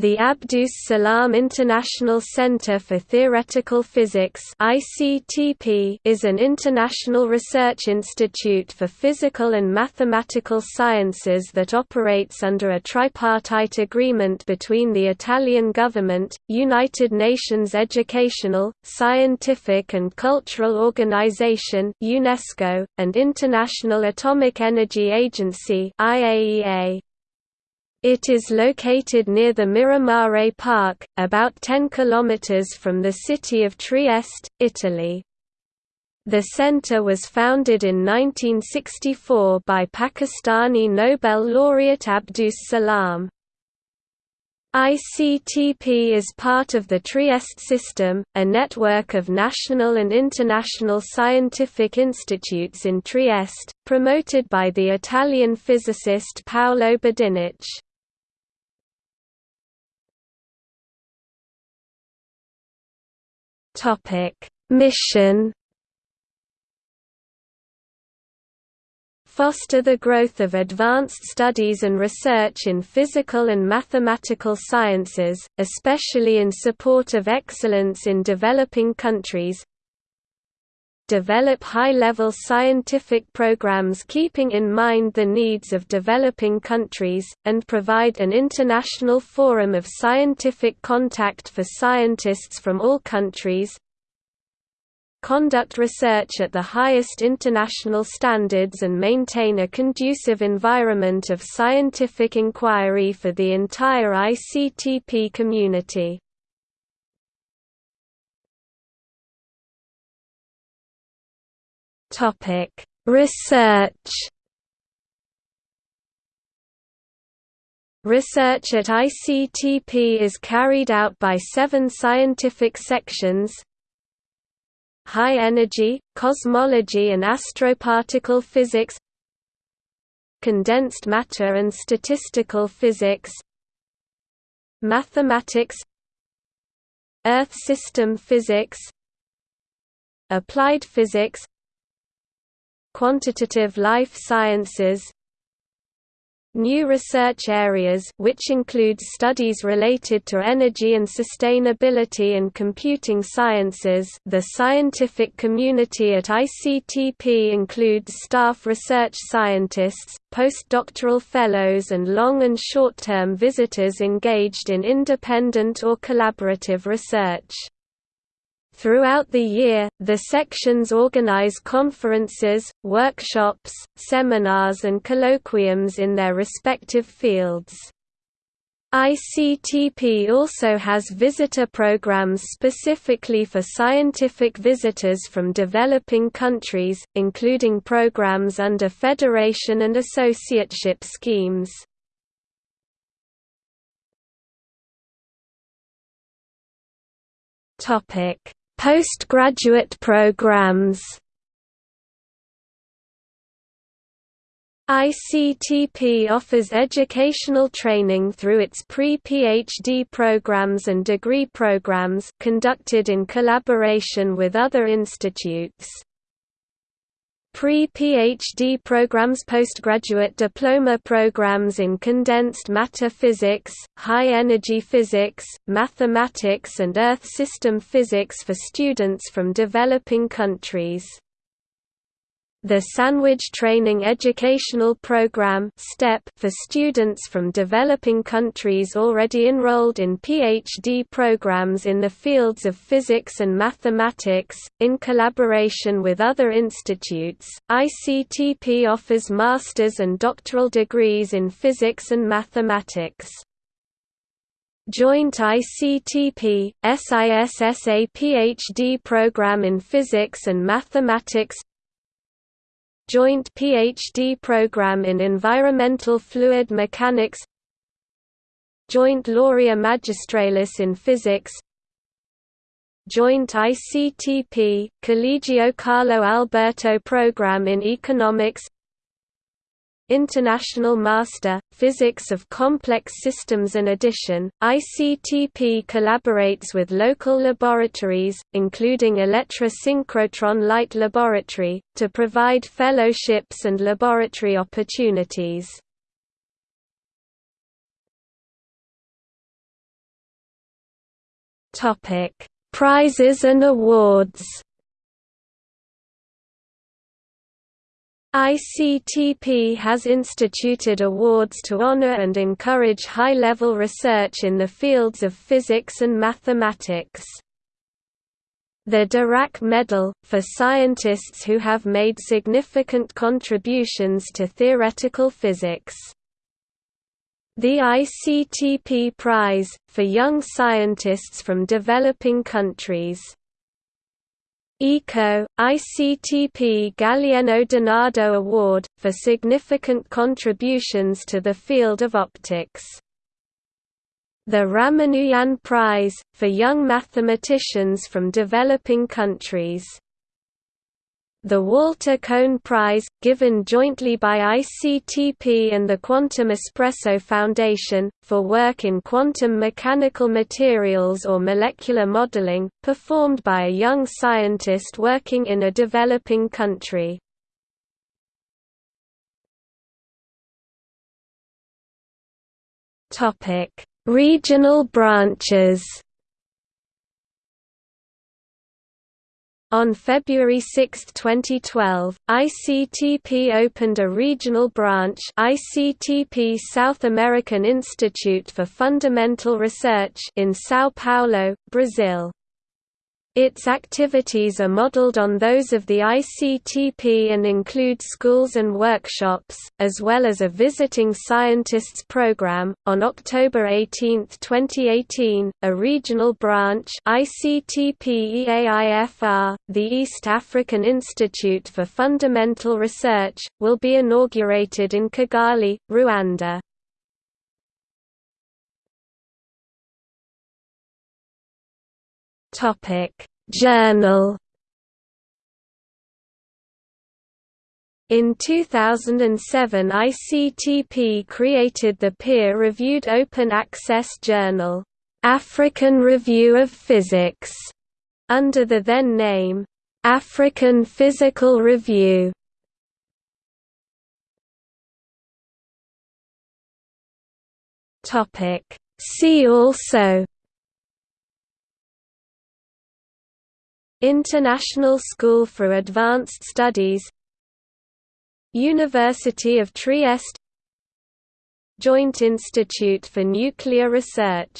The Abdus Salam International Center for Theoretical Physics (ICTP) is an international research institute for physical and mathematical sciences that operates under a tripartite agreement between the Italian government, United Nations Educational, Scientific and Cultural Organization UNESCO, and International Atomic Energy Agency IAEA. It is located near the Miramare Park, about 10 km from the city of Trieste, Italy. The center was founded in 1964 by Pakistani Nobel laureate Abdus Salam. ICTP is part of the Trieste system, a network of national and international scientific institutes in Trieste, promoted by the Italian physicist Paolo Budinich. Mission Foster the growth of advanced studies and research in physical and mathematical sciences, especially in support of excellence in developing countries, develop high-level scientific programs keeping in mind the needs of developing countries, and provide an international forum of scientific contact for scientists from all countries, conduct research at the highest international standards and maintain a conducive environment of scientific inquiry for the entire ICTP community. Topic: Research. Research at ICTP is carried out by seven scientific sections. High energy, cosmology and astroparticle physics. Condensed matter and statistical physics. Mathematics. Earth system physics. Applied physics Quantitative life sciences New research areas which includes studies related to energy and sustainability and computing sciences the scientific community at ICTP includes staff research scientists, postdoctoral fellows and long- and short-term visitors engaged in independent or collaborative research. Throughout the year, the sections organize conferences, workshops, seminars and colloquiums in their respective fields. ICTP also has visitor programs specifically for scientific visitors from developing countries, including programs under federation and associateship schemes. Topic Postgraduate programs ICTP offers educational training through its pre-PhD programs and degree programs conducted in collaboration with other institutes. Pre-PhD programs postgraduate diploma programs in condensed matter physics, high-energy physics, mathematics and Earth system physics for students from developing countries. The Sandwich Training Educational Program for students from developing countries already enrolled in PhD programs in the fields of physics and mathematics, in collaboration with other institutes, ICTP offers master's and doctoral degrees in physics and mathematics. Joint ICTP, SISSA PhD program in Physics and Mathematics Joint PhD program in Environmental Fluid Mechanics Joint Laurea Magistralis in Physics Joint ICTP, Collegio Carlo Alberto program in Economics International Master, Physics of Complex Systems and addition, ICTP collaborates with local laboratories, including Elettra Synchrotron Light Laboratory, to provide fellowships and laboratory opportunities. Prizes and awards ICTP has instituted awards to honor and encourage high-level research in the fields of physics and mathematics. The Dirac Medal, for scientists who have made significant contributions to theoretical physics. The ICTP Prize, for young scientists from developing countries. ECO, ICTP Gallieno Denardo Award, for significant contributions to the field of optics. The Ramanujan Prize, for young mathematicians from developing countries. The Walter Kohn Prize, given jointly by ICTP and the Quantum Espresso Foundation, for work in quantum mechanical materials or molecular modeling, performed by a young scientist working in a developing country. Regional branches On February 6, 2012, ICTP opened a regional branch ICTP South American Institute for Fundamental Research in São Paulo, Brazil. Its activities are modeled on those of the ICTP and include schools and workshops, as well as a visiting scientists program. On October 18, 2018, a regional branch ICTP EAIFR, the East African Institute for Fundamental Research, will be inaugurated in Kigali, Rwanda. Topic Journal In 2007 ICTP created the peer-reviewed open access journal, African Review of Physics, under the then name, African Physical Review. See also International School for Advanced Studies University of Trieste Joint Institute for Nuclear Research